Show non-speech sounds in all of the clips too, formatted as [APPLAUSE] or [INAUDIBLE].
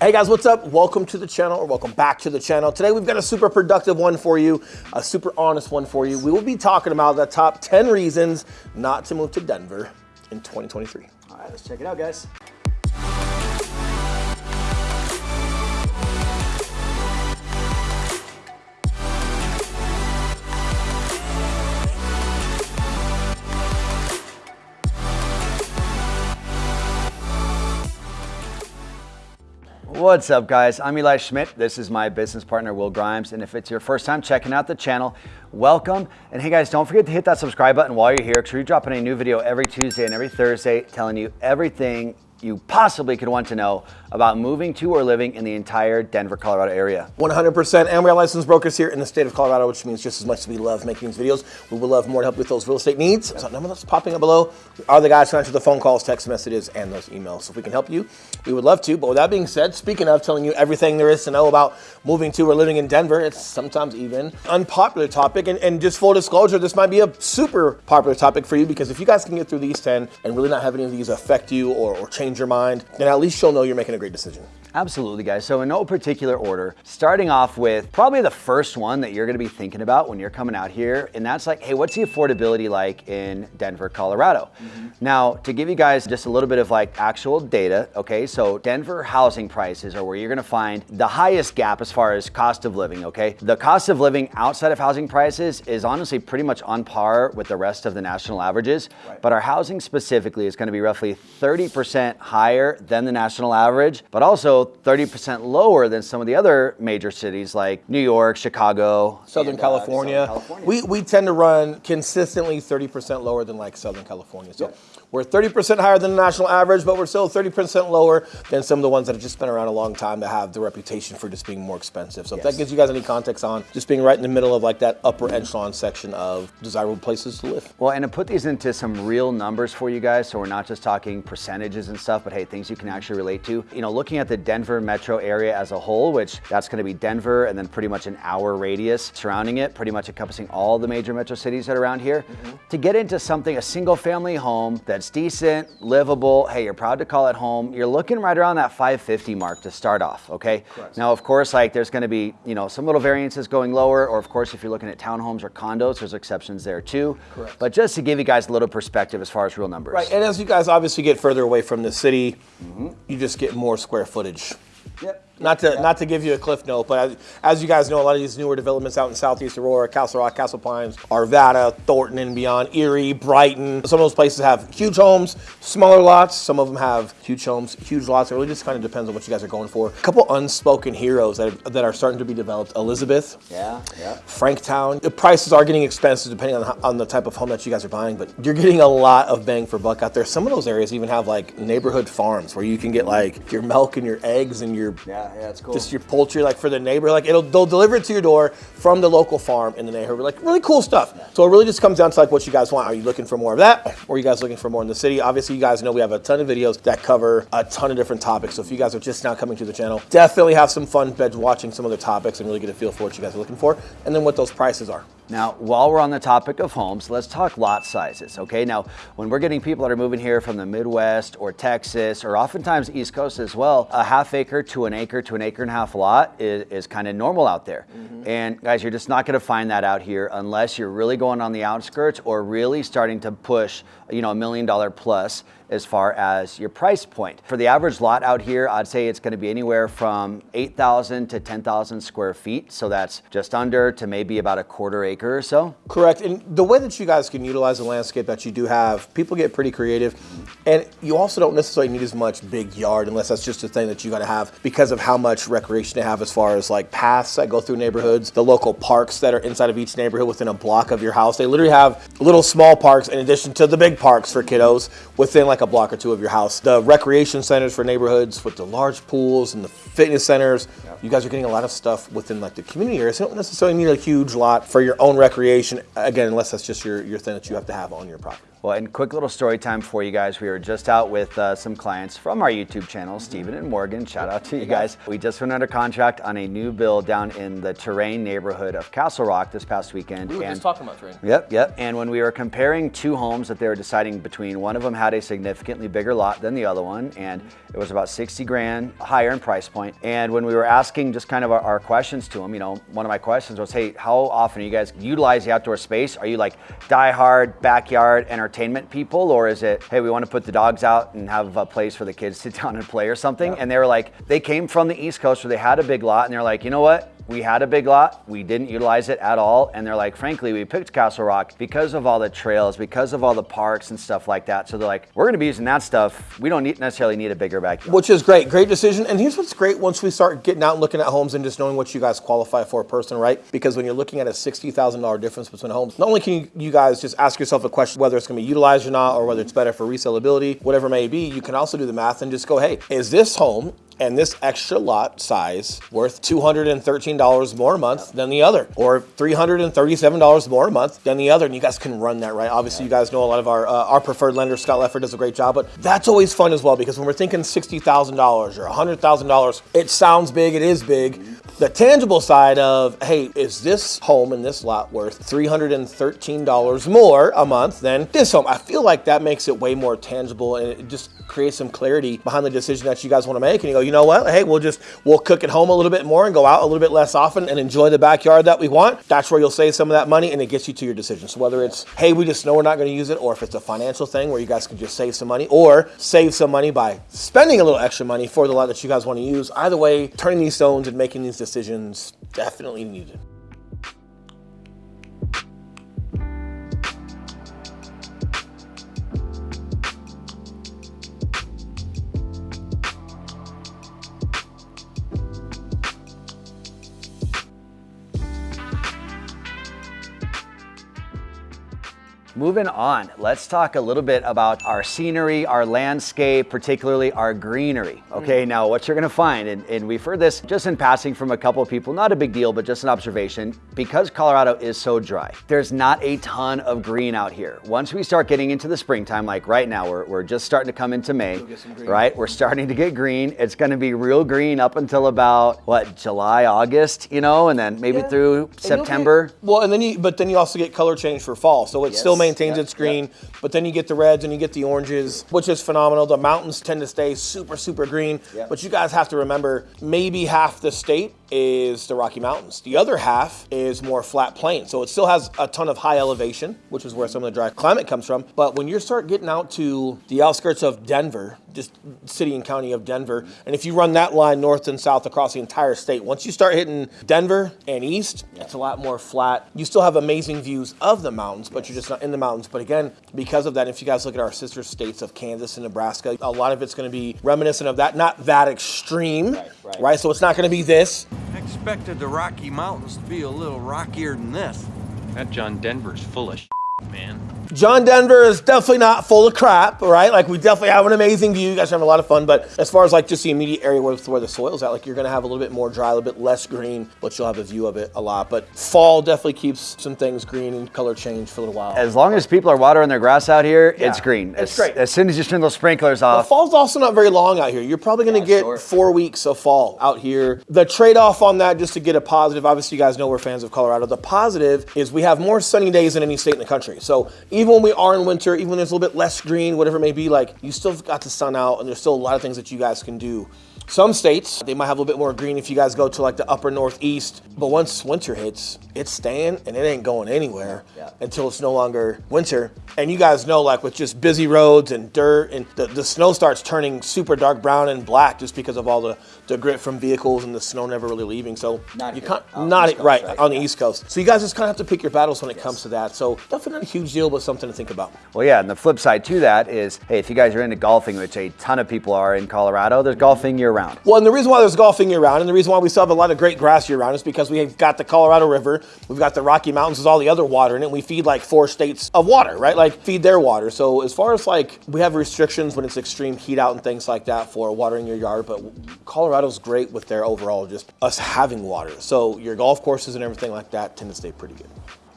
Hey guys, what's up? Welcome to the channel or welcome back to the channel. Today we've got a super productive one for you, a super honest one for you. We will be talking about the top 10 reasons not to move to Denver in 2023. All right, let's check it out, guys. What's up guys? I'm Eli Schmidt. This is my business partner, Will Grimes. And if it's your first time checking out the channel, welcome. And hey guys, don't forget to hit that subscribe button while you're here because we're dropping a new video every Tuesday and every Thursday telling you everything you possibly could want to know about moving to or living in the entire Denver, Colorado area. 100%. And we are licensed brokers here in the state of Colorado, which means just as much as we love making these videos, we would love more to help with those real estate needs. So number that's popping up below are the guys who answer the phone calls, text messages, and those emails. So if we can help you, we would love to. But with that being said, speaking of telling you everything there is to know about moving to or living in Denver, it's sometimes even unpopular topic. And, and just full disclosure, this might be a super popular topic for you because if you guys can get through these 10 and really not have any of these affect you or, or change your mind, then at least you'll know you're making a great decision. Absolutely, guys. So in no particular order, starting off with probably the first one that you're gonna be thinking about when you're coming out here, and that's like, hey, what's the affordability like in Denver, Colorado? Mm -hmm. Now, to give you guys just a little bit of like actual data, okay, so Denver housing prices are where you're gonna find the highest gap as far as cost of living, okay? The cost of living outside of housing prices is honestly pretty much on par with the rest of the national averages, right. but our housing specifically is gonna be roughly 30% higher than the national average, but also 30% lower than some of the other major cities like New York, Chicago, Southern, and, California. Uh, Southern California. We, we tend to run consistently 30% lower than like Southern California. So we're 30% higher than the national average, but we're still 30% lower than some of the ones that have just been around a long time that have the reputation for just being more expensive. So yes. if that gives you guys any context on just being right in the middle of like that upper echelon section of desirable places to live. Well, and to put these into some real numbers for you guys, so we're not just talking percentages and stuff, but hey, things you can actually relate to. You know, looking at the Denver metro area as a whole, which that's gonna be Denver and then pretty much an hour radius surrounding it, pretty much encompassing all the major metro cities that are around here. Mm -hmm. To get into something, a single family home that that's decent, livable, hey, you're proud to call it home, you're looking right around that 550 mark to start off, okay? Correct. Now, of course, like there's gonna be, you know, some little variances going lower, or of course, if you're looking at townhomes or condos, there's exceptions there too. Correct. But just to give you guys a little perspective as far as real numbers. Right, and as you guys obviously get further away from the city, mm -hmm. you just get more square footage. Yep. Not to yeah. not to give you a cliff note, but as, as, you guys know, a lot of these newer developments out in Southeast Aurora, Castle Rock, Castle Pines, Arvada, Thornton and beyond, Erie, Brighton. Some of those places have huge homes, smaller lots. Some of them have huge homes, huge lots. It really just kind of depends on what you guys are going for. A couple unspoken heroes that, that are starting to be developed. Elizabeth. Yeah, yeah. Franktown. The prices are getting expensive depending on, on the type of home that you guys are buying, but you're getting a lot of bang for buck out there. Some of those areas even have like neighborhood farms where you can get like your milk and your eggs and your yeah yeah, that's cool. Just your poultry, like for the neighbor, like it'll they'll deliver it to your door from the local farm in the neighborhood. Like really cool stuff. Yeah. So it really just comes down to like what you guys want. Are you looking for more of that, or are you guys looking for more in the city? Obviously, you guys know we have a ton of videos that cover a ton of different topics. So if you guys are just now coming to the channel, definitely have some fun bed watching some of the topics and really get a feel for what you guys are looking for, and then what those prices are. Now, while we're on the topic of homes, let's talk lot sizes, okay? Now, when we're getting people that are moving here from the Midwest or Texas or oftentimes East Coast as well, a half acre to an acre to an acre and a half lot is, is kind of normal out there. Mm -hmm. And guys, you're just not gonna find that out here unless you're really going on the outskirts or really starting to push, you know, a million dollar plus as far as your price point. For the average lot out here, I'd say it's gonna be anywhere from 8,000 to 10,000 square feet. So that's just under to maybe about a quarter acre or so. Correct, and the way that you guys can utilize the landscape that you do have, people get pretty creative. And you also don't necessarily need as much big yard unless that's just a thing that you gotta have because of how much recreation they have as far as like paths that go through neighborhoods, the local parks that are inside of each neighborhood within a block of your house. They literally have little small parks in addition to the big parks for kiddos within like like a block or two of your house. The recreation centers for neighborhoods with the large pools and the fitness centers, you guys are getting a lot of stuff within like the community area. So you don't necessarily need a huge lot for your own recreation, again, unless that's just your, your thing that you have to have on your property. Well, and quick little story time for you guys. We were just out with uh, some clients from our YouTube channel, Stephen and Morgan. Shout out to you guys. We just went under contract on a new build down in the Terrain neighborhood of Castle Rock this past weekend. We were and just talking about Terrain. Yep, yep. And when we were comparing two homes that they were deciding between, one of them had a significantly bigger lot than the other one, and it was about 60 grand higher in price point. And when we were asking just kind of our, our questions to them, you know, one of my questions was, hey, how often are you guys utilize the outdoor space? Are you like die-hard backyard entertainment people, or is it, hey, we want to put the dogs out and have a place for the kids to [LAUGHS] sit down and play or something? And they were like, they came from the East Coast where they had a big lot, and they're like, you know what? We had a big lot, we didn't utilize it at all, and they're like, frankly, we picked Castle Rock because of all the trails, because of all the parks and stuff like that. So they're like, we're gonna be using that stuff. We don't need, necessarily need a bigger backyard. Which is great, great decision. And here's what's great once we start getting out and looking at homes and just knowing what you guys qualify for person, right? Because when you're looking at a sixty thousand dollar difference between homes, not only can you, guys just ask yourself a question whether it's to be utilized or not, or whether it's better for resellability, whatever it may be, you can also do the math and just go, hey, is this home and this extra lot size worth $213 more a month than the other or $337 more a month than the other. And you guys can run that right? Obviously you guys know a lot of our uh, our preferred lender scott leffert does a great job but that's always fun as well because when we're thinking $60000 or $100000 it sounds big it is big the tangible side of hey is this home and this lot worth $313 more a month than this home? I feel like that makes it way more tangible and it just creates some clarity behind the decision that you guys want to make. And you go you know what? Hey we'll just we'll cook at home a little bit more and go out a little bit less often and enjoy the backyard that we want. That's where you'll save some of that money and it gets you to your decision. So whether it's hey we just know we're not going to use it or if it's a financial thing where you guys can just save some money or save some money by spending a little extra money for the lot that you guys want to use either way turning these stones and making these decisions definitely needed Moving on, let's talk a little bit about our scenery, our landscape, particularly our greenery. Okay, Mm. now what you're gonna find, and, and we've heard this just in passing from a couple of people, not a big deal, but just an observation, because Colorado is so dry, there's not a ton of green out here. Once we start getting into the springtime, like right now, we're, we're just starting to come into May, get some green. right? We're starting to get green. It's gonna be real green up until about, what, July, August, you know, and then maybe Yeah. through And you'll get- September. well, and then you, but then you also get color change for fall, so it still Yes. Maintains its green. But then you get the reds and you get the oranges, which is phenomenal. The mountains tend to stay super, super green. But you guys have to remember, maybe half the state is the Rocky Mountains. The other half is more flat plain, so it still has a ton of high elevation, which is where some of the dry climate comes from. But when you start getting out to the outskirts of Denver, just city and county of Denver, and if you run that line north and south across the entire state, once you start hitting Denver and east, it's a lot more flat. You still have amazing views of the mountains, but you're just not in the mountains. But again, because of that, if you guys look at our sister states of Kansas and Nebraska, a lot of it's going to be reminiscent of that, not that extreme, Right, right. right? So it's not going to be this. I expected the Rocky Mountains to be a little rockier than this. That John Denver's full of man. John Denver is definitely not full of crap, right? Like we definitely have an amazing view. You guys are having a lot of fun, but as far as like just the immediate area where, where the soil's at, like you're gonna have a little bit more dry, a little bit less green, but you'll have a view of it a lot. But fall definitely keeps some things green and color change for a little while. As long as people are watering their grass out here, it's green. it's as, great. As soon as you turn those sprinklers The off, fall's also not very long out here. You're probably going to Yeah, get four weeks of fall out here. The trade off on that, just to get a positive, obviously, you guys know we're fans of Colorado. The positive is we have more sunny days than any state in the country. So even when we are in winter, even when there's a little bit less green, whatever it may be, like you still got the sun out and there's still a lot of things that you guys can do. Some states, they might have a little bit more green if you guys go to like the upper northeast. But once winter hits, it's staying and it ain't going anywhere Yeah. until it's no longer winter. And you guys know, like with just busy roads and dirt, and the, the snow starts turning super dark brown and black just because of all the, the grit from vehicles and the snow never really leaving. So Not you can't, On not it right, right? on the Yeah. East Coast. So you guys just kind of have to pick your battles when it comes to that. So definitely not a huge deal, but something to think about. well, yeah. And the flip side to that is, hey, if you guys are into golfing, which a ton of people are in Colorado, there's golfing year round. Well, and the reason why there's golfing year round, and the reason why we still have a lot of great grass year round, is because we've got the Colorado River, we've got the Rocky Mountains, with all the other water in it. And we feed like four states of water, right? Like feed their water. So as far as like we have restrictions when it's extreme heat out and things like that for watering your yard, but Colorado's great with their overall just us having water. So your golf courses and everything like that tend to stay pretty good.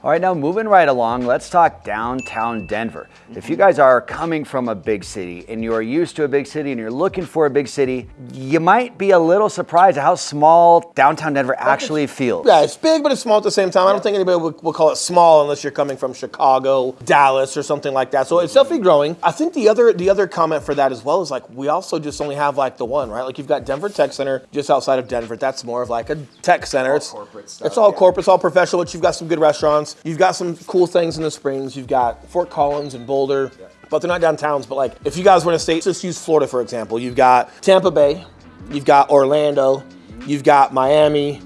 All right, now moving right along, let's talk downtown Denver. If you guys are coming from a big city and you're used to a big city and you're looking for a big city, you might be a little surprised at how small downtown Denver actually feels. Yeah, it's big, but it's small at the same time. I don't think anybody would, would call it small unless you're coming from Chicago, Dallas, or something like that. So it's definitely growing. I think the other the other comment for that as well is like we also just only have like the one, right? Like you've got Denver Tech Center just outside of Denver. That's more of like a tech center. It's corporate stuff, It's all yeah. corporate. It's all professional. But you've got some good restaurants. You've got some cool things in the Springs. You've got Fort Collins and Boulder. But they're not downtowns. But like if you guys were in a state, just use Florida for example. You've got Tampa Bay. You've got Orlando. You've got Miami.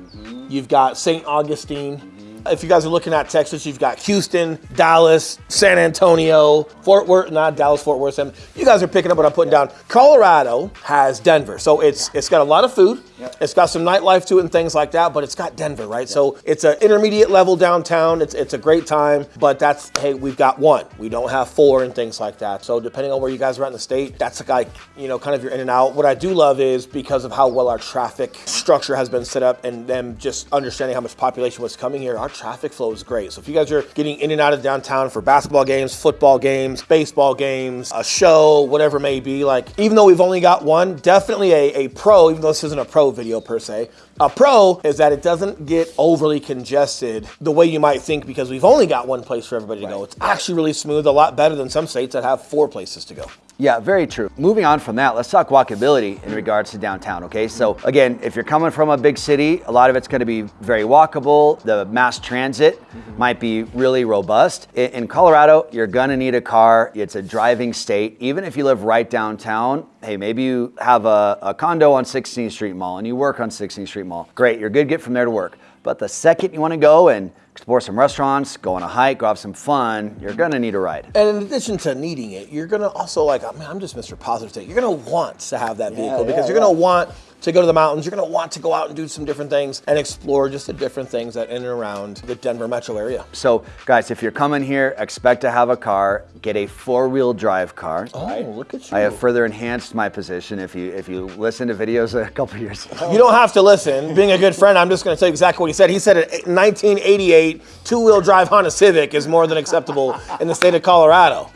You've got St. Augustine. If you guys are looking at Texas, you've got Houston, Dallas, San Antonio, Fort Worth, not Dallas, Fort Worth. You guys are picking up what I'm putting down. Colorado has Denver. So it's it's got a lot of food. It's got some nightlife to it and things like that, but it's got Denver, right? So it's an intermediate level downtown. It's it's a great time, but that's hey, we've got one. We don't have four and things like that. So depending on where you guys are at in the state, that's like, you know, kind of your in and out. What I do love is because of how well our traffic structure has been set up and them just understanding how much population was coming here, our traffic flow is great. So if you guys are getting in and out of downtown for basketball games, football games, baseball games, a show, whatever it may be, like even though we've only got one, definitely a, a pro, even though this isn't a pro video per se, a pro is that it doesn't get overly congested the way you might think because we've only got one place for everybody to go. It's actually really smooth, a lot better than some states that have four places to go. Yeah, very true. Moving on from that, let's talk walkability in regards to downtown, okay? So, again, if you're coming from a big city, a lot of it's gonna be very walkable. The mass transit mm-hmm. might be really robust. In, Colorado, you're gonna need a car. It's a driving state. Even if you live right downtown, hey, maybe you have a, a condo on 16th Street Mall and you work on 16th Street Mall. Great, you're good to get from there to work. But the second you wanna go and explore some restaurants, go on a hike, go have some fun, you're gonna need a ride. And in addition to needing it, you're gonna also like, oh, I mean, I'm just Mr. Positive today. You're gonna want to have that vehicle yeah, because you're yeah. gonna want to go to the mountains. You're gonna want to go out and do some different things and explore just the different things that in and around the Denver metro area. So, guys, if you're coming here, expect to have a car. Get a four-wheel drive car. Oh, look at you. I have further enhanced my position. If you if you listen to videos a couple years ago, You don't have to listen. Being a good friend, I'm just going to tell you exactly what he said. He said a 1988 two-wheel drive Honda Civic is more than acceptable in the state of Colorado.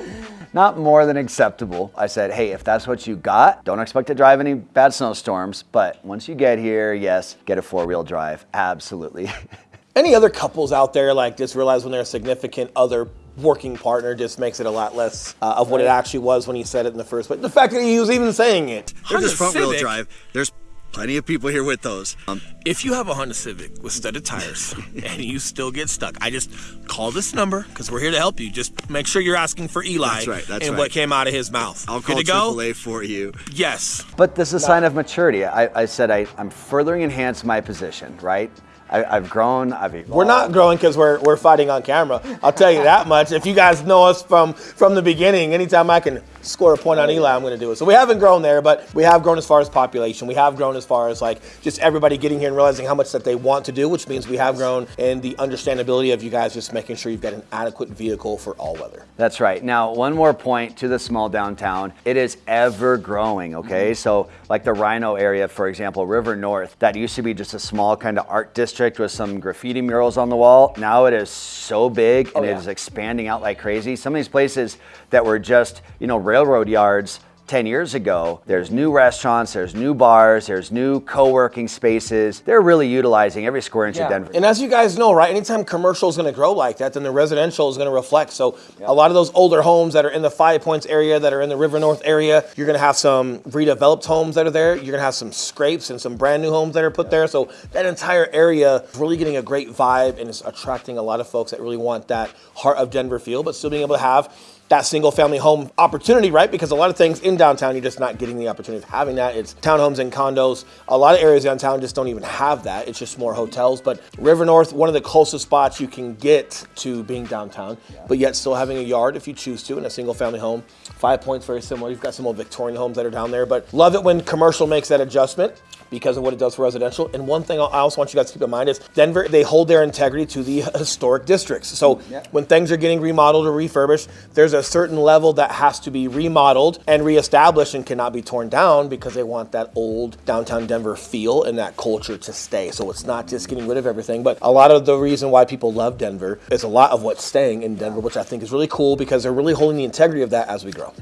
Not more than acceptable. I said, hey, if that's what you got, don't expect to drive any bad snowstorms. But once you get here, yes, get a four-wheel drive. Absolutely. [LAUGHS] Any other couples out there like just realize when their significant other working partner just makes it a lot less uh, of what it actually was when he said it in the first place. The fact that he was even saying it. There's this front wheel drive. There's plenty of people here with those. Um, If you have a Honda Civic with studded tires [LAUGHS] and you still get stuck, I just call this number because we're here to help you. Just make sure you're asking for Eli That's right, that's and right. what came out of his mouth. I'll Good call to go? AAA for you. Yes. But this is a sign of maturity. I, I said I, I'm furthering enhanced my position, right? I, I've grown. I've evolved. We're not growing because we're, we're fighting on camera. I'll tell you that much. If you guys know us from from the beginning, anytime I can score a point on Eli, I'm going to do it. So we haven't grown there, but we have grown as far as population. We have grown as far as like just everybody getting here and realizing how much that they want to do, which means we have grown in the understandability of you guys just making sure you've got an adequate vehicle for all weather. That's right. Now, one more point to the small downtown. It is ever growing, okay? Mm-hmm. So, like the RiNo area, for example, River North, that used to be just a small kind of art district with some graffiti murals on the wall. Now it is so big and oh, yeah. it is expanding out like crazy. Some of these places that were just, you know, railroad yards 10 years ago, there's new restaurants, there's new bars, there's new co-working spaces. They're really utilizing every square inch of Denver. And as you guys know, right, anytime commercial is going to grow like that, then the residential is going to reflect. So a lot of those older homes that are in the Five Points area, that are in the River North area, you're going to have some redeveloped homes that are there. You're going to have some scrapes and some brand new homes that are put there. So that entire area is really getting a great vibe and it's attracting a lot of folks that really want that heart of Denver feel, but still being able to have that single family home opportunity, right? Because a lot of things in downtown, you're just not getting the opportunity of having that. It's townhomes and condos. A lot of areas downtown just don't even have that. It's just more hotels. But River North, one of the closest spots you can get to being downtown, but yet still having a yard if you choose to in a single family home. Five Points, very similar. You've got some old Victorian homes that are down there, but love it when commercial makes that adjustment. Because of what it does for residential. And one thing I also want you guys to keep in mind is Denver, they hold their integrity to the historic districts. So when things are getting remodeled or refurbished, there's a certain level that has to be remodeled and reestablished and cannot be torn down because they want that old downtown Denver feel and that culture to stay. So it's not just getting rid of everything, but a lot of the reason why people love Denver is a lot of what's staying in Denver, which I think is really cool because they're really holding the integrity of that as we grow.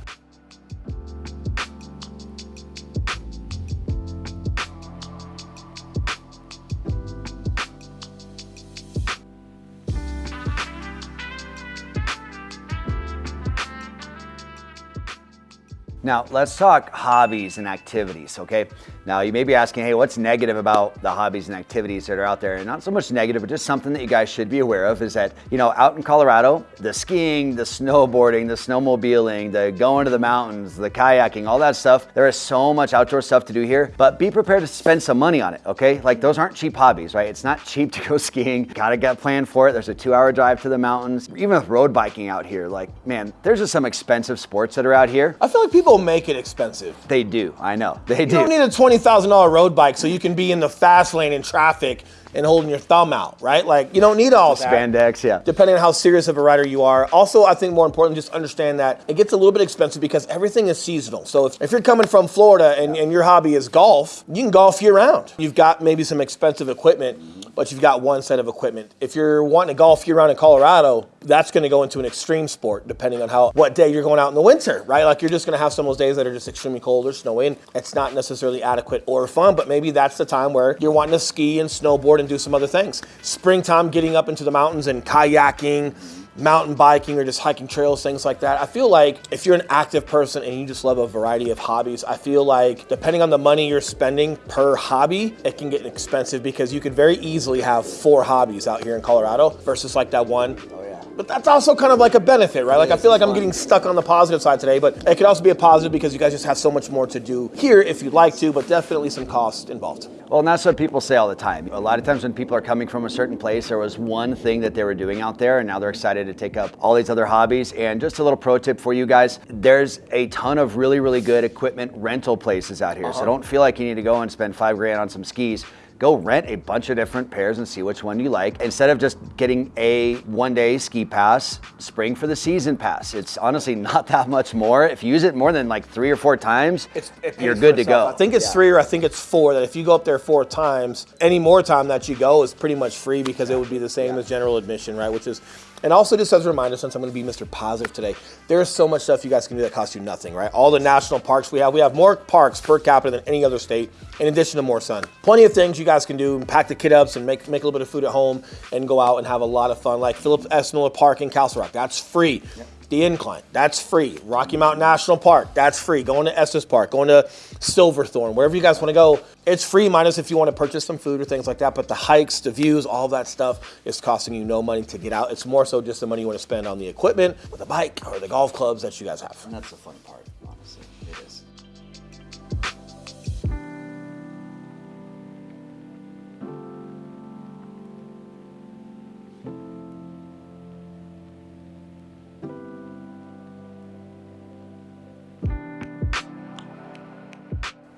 Now, let's talk hobbies and activities, okay? Now, you may be asking, hey, what's negative about the hobbies and activities that are out there? And not so much negative, but just something that you guys should be aware of is that, you know, out in Colorado, the skiing, the snowboarding, the snowmobiling, the going to the mountains, the kayaking, all that stuff, there is so much outdoor stuff to do here, but be prepared to spend some money on it, okay? Like, those aren't cheap hobbies, right? It's not cheap to go [LAUGHS] skiing. Gotta get planned for it. There's a two hour drive to the mountains. Even with road biking out here, like, man, there's just some expensive sports that are out here. I feel like people make it expensive. They do. I know. They You do. don't need a twenty thousand dollar road bike so you can be in the fast lane in traffic and holding your thumb out, right? Like you don't need all that. Spandex, yeah. Depending on how serious of a rider you are. Also, I think more important, just understand that it gets a little bit expensive because everything is seasonal. So if, if you're coming from Florida and, and your hobby is golf, you can golf year round. You've got maybe some expensive equipment, but you've got one set of equipment. If you're wanting to golf year round in Colorado, that's going to go into an extreme sport depending on how what day you're going out in the winter, right? Like you're just going to have some of those days that are just extremely cold or snowy. and It's not necessarily adequate or fun, but maybe that's the time where you're wanting to ski and snowboard and do some other things. Springtime, getting up into the mountains and kayaking, mountain biking, or just hiking trails, things like that. I feel like if you're an active person and you just love a variety of hobbies, I feel like depending on the money you're spending per hobby, it can get expensive because you could very easily have four hobbies out here in Colorado versus like that one. But that's also kind of like a benefit, right? Like I feel like I'm getting stuck on the positive side today, but it could also be a positive because you guys just have so much more to do here if you'd like to, but definitely some cost involved. Well, and that's what people say all the time. A lot of times when people are coming from a certain place, there was one thing that they were doing out there, and now they're excited to take up all these other hobbies. And just a little pro tip for you guys there's a ton of really, really good equipment rental places out here. So uh-huh. don't feel like you need to go and spend five grand on some skis. Go rent a bunch of different pairs and see which one you like. Instead of just getting a one day ski pass, spring for the season pass. It's honestly [LAUGHS] not that much more. If you use it more than like three or four times, you're good to go. I think it's three or I think it's four. That if you go up there four times, any more time that you go is pretty much free because it would be the same as general admission, right? Which is, and also just as a reminder, since I'm going to be Mr. Positive today, there is so much stuff you guys can do that costs you nothing, right? All the national parks we have, we have more parks per capita than any other state, in addition to more sun. Plenty of things you guys can do, and pack the kid ups and make make a little bit of food at home and go out and have a lot of fun. Like Phillips S. Miller Park in Castle Rock, that's free. The Incline, that's free. Rocky Mountain National Park, that's free. Going to Estes Park, going to Silverthorne, wherever you guys want to go, it's free, minus if you want to purchase some food or things like that. But the hikes, the views, all that stuff is costing you no money to get out. It's more so just the money you want to spend on the equipment, or the bike, or the golf clubs that you guys have. And that's the fun part,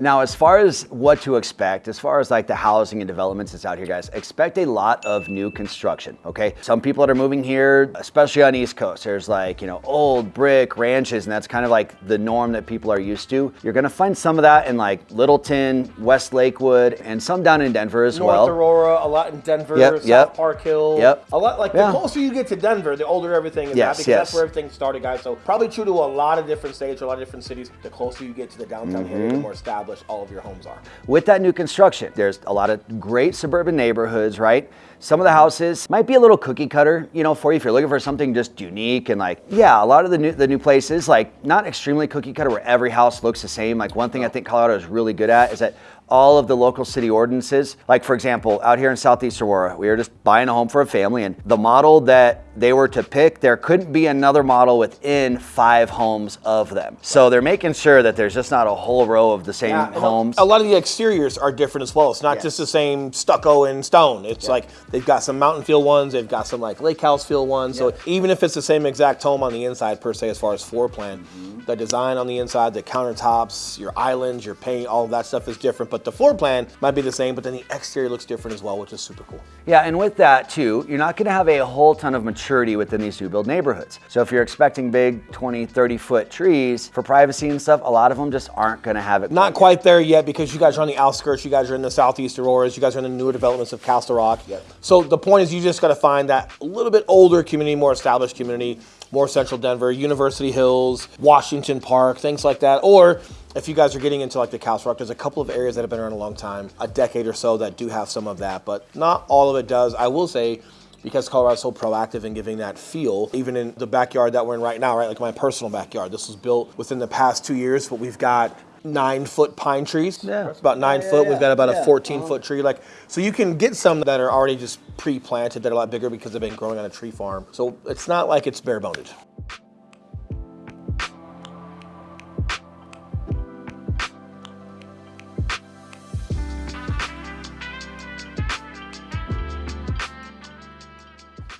Now, as far as what to expect, as far as like the housing and developments that's out here, guys, expect a lot of new construction, okay? Some people that are moving here, especially on East Coast, there's like, you know, old brick ranches, and that's kind of like the norm that people are used to. You're gonna find some of that in like Littleton, West Lakewood, and some down in Denver as North well. Aurora, a lot in Denver, Yep, South yep. Park Hill. Yep. A lot like Yeah. the closer you get to Denver, the older everything is Yes, because yes. that's where everything started, guys. So probably true to a lot of different states or a lot of different cities. The closer you get to the downtown area, Mm-hmm. the more established all of your homes are. With that new construction, there's a lot of great suburban neighborhoods, right? Some of the houses might be a little cookie cutter, you know, for you if you're looking for something just unique and like, yeah, a lot of the new the new places, like not extremely cookie cutter where every house looks the same. Like one thing I think Colorado is really good at is that all of the local city ordinances, like for example, out here in Southeast Aurora, we were just buying a home for a family and the model that they were to pick, there couldn't be another model within five homes of them. So they're making sure that there's just not a whole row of the same Yeah, homes. A lot of the exteriors are different as well. It's not Yes. just the same stucco and stone. It's like they've got some mountain feel ones, they've got some like lake house feel ones. So even if it's the same exact home on the inside per se, as far as floor plan, Mm-hmm. the design on the inside, the countertops, your islands, your paint, all of that stuff is different. But the floor plan might be the same, but then the exterior looks different as well, which is super cool. Yeah, and with that too, you're not gonna have a whole ton of maturity within these new build neighborhoods. So if you're expecting big 20, 30 foot trees for privacy and stuff, a lot of them just aren't gonna have it. Not quite there yet because you guys are on the outskirts. You guys are in the southeast Auroras. You guys are in the newer developments of Castle Rock. So the point is, you just got to find that a little bit older community, more established community, more central Denver, University Hills, Washington Park, things like that. Or if you guys are getting into like the Castle Rock, there's a couple of areas that have been around a long time, a decade or so, that do have some of that, but not all of it does. I will say because Colorado's so proactive in giving that feel, even in the backyard that we're in right now, right? Like my personal backyard. This was built within the past two years, but we've got nine foot pine trees. Yeah. It's about nine Yeah, foot. yeah, We've got about yeah. a 14 foot uh-huh. tree. Like, so you can get some that are already just pre planted that are a lot bigger because they've been growing on a tree farm. So it's not like it's bare boned.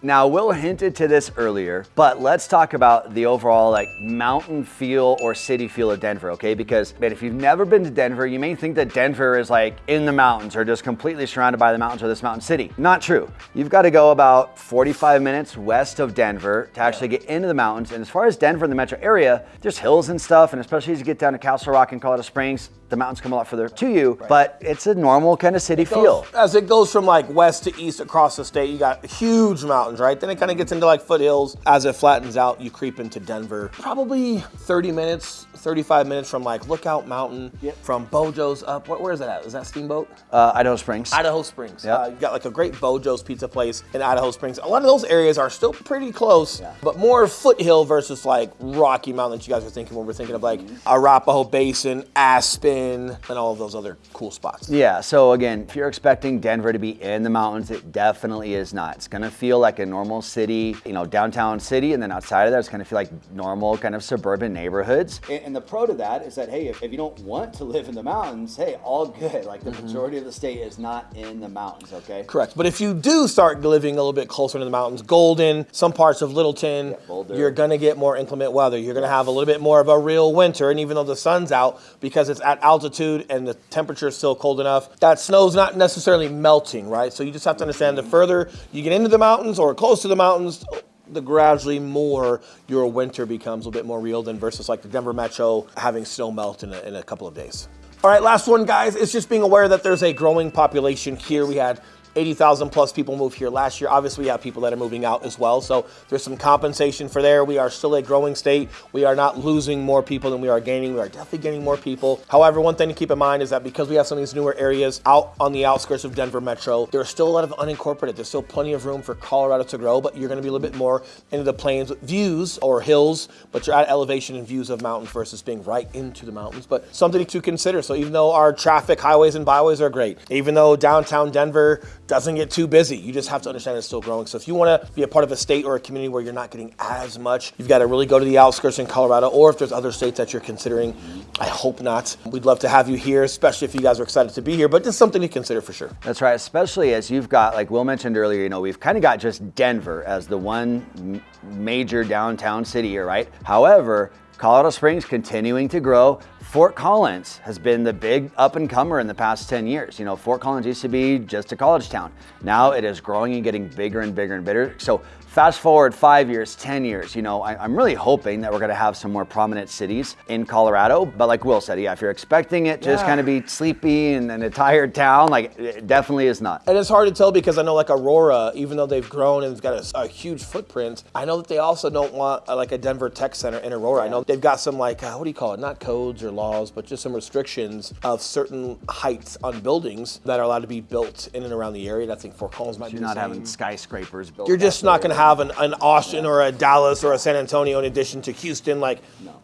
Now, Will hinted to this earlier, but let's talk about the overall like mountain feel or city feel of Denver, okay? Because man, if you've never been to Denver, you may think that Denver is like in the mountains or just completely surrounded by the mountains or this mountain city. Not true. You've got to go about 45 minutes west of Denver to actually get into the mountains. And as far as Denver and the metro area, there's hills and stuff, and especially as you get down to Castle Rock and Colorado Springs, the mountains come a lot further to you, but it's a normal kind of city feel. As it goes from like west to east across the state, you got huge mountains, right? Then it kind of gets into like foothills. As it flattens out, you creep into Denver. Probably 30 minutes, 35 minutes from like Lookout Mountain, from Beau Jo's up. Where, where is that at? Is that Steamboat? Uh, Idaho Springs. Idaho Springs. Yep. Uh, you got like a great Beau Jo's pizza place in Idaho Springs. A lot of those areas are still pretty close, but more foothill versus like Rocky Mountain that you guys are thinking when we're thinking of like Arapahoe Basin, Aspen, and all of those other cool spots. Yeah, so again, if you're expecting Denver to be in the mountains, it definitely is not. It's gonna feel like a normal city, you know, downtown city, and then outside of that, it's gonna feel like normal kind of suburban neighborhoods. And, and the pro to that is that hey, if, if you don't want to live in the mountains, hey, all good. Like the mm-hmm. majority of the state is not in the mountains. Okay. Correct. But if you do start living a little bit closer to the mountains, Golden, some parts of Littleton, Boulder. you're going to get more inclement weather. You're going to have a little bit more of a real winter. And even though the sun's out, because it's at altitude and the temperature is still cold enough, that snow's not necessarily melting, right? So you just have to understand the further you get into the mountains or close to the mountains, the gradually more your winter becomes a bit more real than versus like the Denver metro having snow melt in a, in a couple of days. All right, last one, guys, It's just being aware that there's a growing population here. We had 80,000 plus people move here last year. Obviously, we have people that are moving out as well. So there's some compensation for there. We are still a growing state. We are not losing more people than we are gaining. We are definitely gaining more people. However, one thing to keep in mind is that because we have some of these newer areas out on the outskirts of Denver Metro, there's still a lot of unincorporated. There's still plenty of room for Colorado to grow, but you're going to be a little bit more into the plains views or hills, but you're at elevation and views of mountains versus being right into the mountains. But something to consider. So even though our traffic highways and byways are great, even though downtown Denver doesn't get too busy, you just have to understand it's still growing. So if you want to be a part of a state or a community where you're not getting as much, you've got to really go to the outskirts in Colorado, or if there's other states that you're considering, I hope not. We'd love to have you here, especially if you guys are excited to be here, but just something to consider for sure. That's right, especially as you've got, like Will mentioned earlier, you know, we've kind of got just Denver as the one major downtown city here, right? However, Colorado Springs continuing to grow. Fort Collins has been the big up and comer in the past 10 years. You know, Fort Collins used to be just a college town. Now it is growing and getting bigger and bigger and bigger. So fast forward five years, 10 years, you know, I, am really hoping that we're gonna have some more prominent cities in Colorado. But like Will said, yeah, if you're expecting it to just kind of be sleepy and, and a tired town, like it definitely is not. And it's hard to tell because I know like Aurora, even though they've grown and got a, a huge footprint, I know that they also don't want uh, like a Denver Tech Center in Aurora. I know they've got some like uh, what do you call it? Not codes or laws, but just some restrictions of certain heights on buildings that are allowed to be built in and around the area. And I think Fort Collins might You're be not the same. having skyscrapers built. You're just not there. Have an, an Austin or a Dallas or a San Antonio in addition to Houston. Like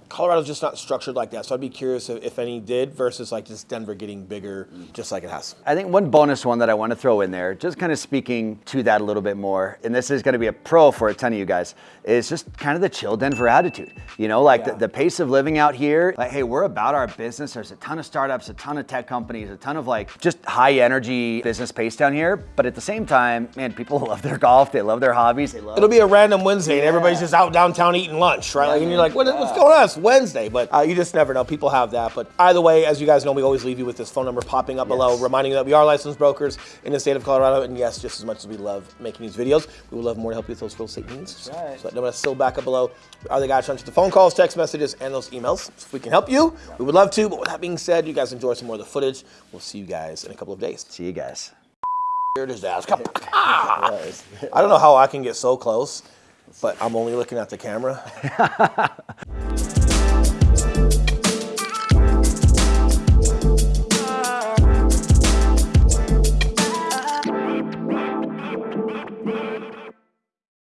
Colorado's just not structured like that. So I'd be curious if, if any did versus like just Denver getting bigger, mm. just like it has. I think one bonus one that I want to throw in there, just kind of speaking to that a little bit more, and this is going to be a pro for a ton of you guys, is just kind of the chill Denver attitude. You know, like the, the pace of living out here, like, hey, we're about our business. There's a ton of startups, a ton of tech companies, a ton of like just high energy business pace down here. But at the same time, man, people [LAUGHS] love their golf, they love their hobbies. They It'll be a random Wednesday and everybody's just out downtown eating lunch, right? Like, and you're like, what, what's going on? It's Wednesday, but uh, you just never know. People have that. But either way, as you guys know, we always leave you with this phone number popping up below, reminding you that we are licensed brokers in the state of Colorado. And yes, just as much as we love making these videos, we would love more to help you with those real estate needs. right. So I'm going to still back up below. Are the guys trying to the phone calls, text messages, and those emails? So if we can help you, we would love to. But with that being said, you guys enjoy some more of the footage. We'll see you guys in a couple of days. See you guys. Here it is, ass. Come on. [LAUGHS] Ah! I don't know how I can get so close, but I'm only looking at the camera. [LAUGHS]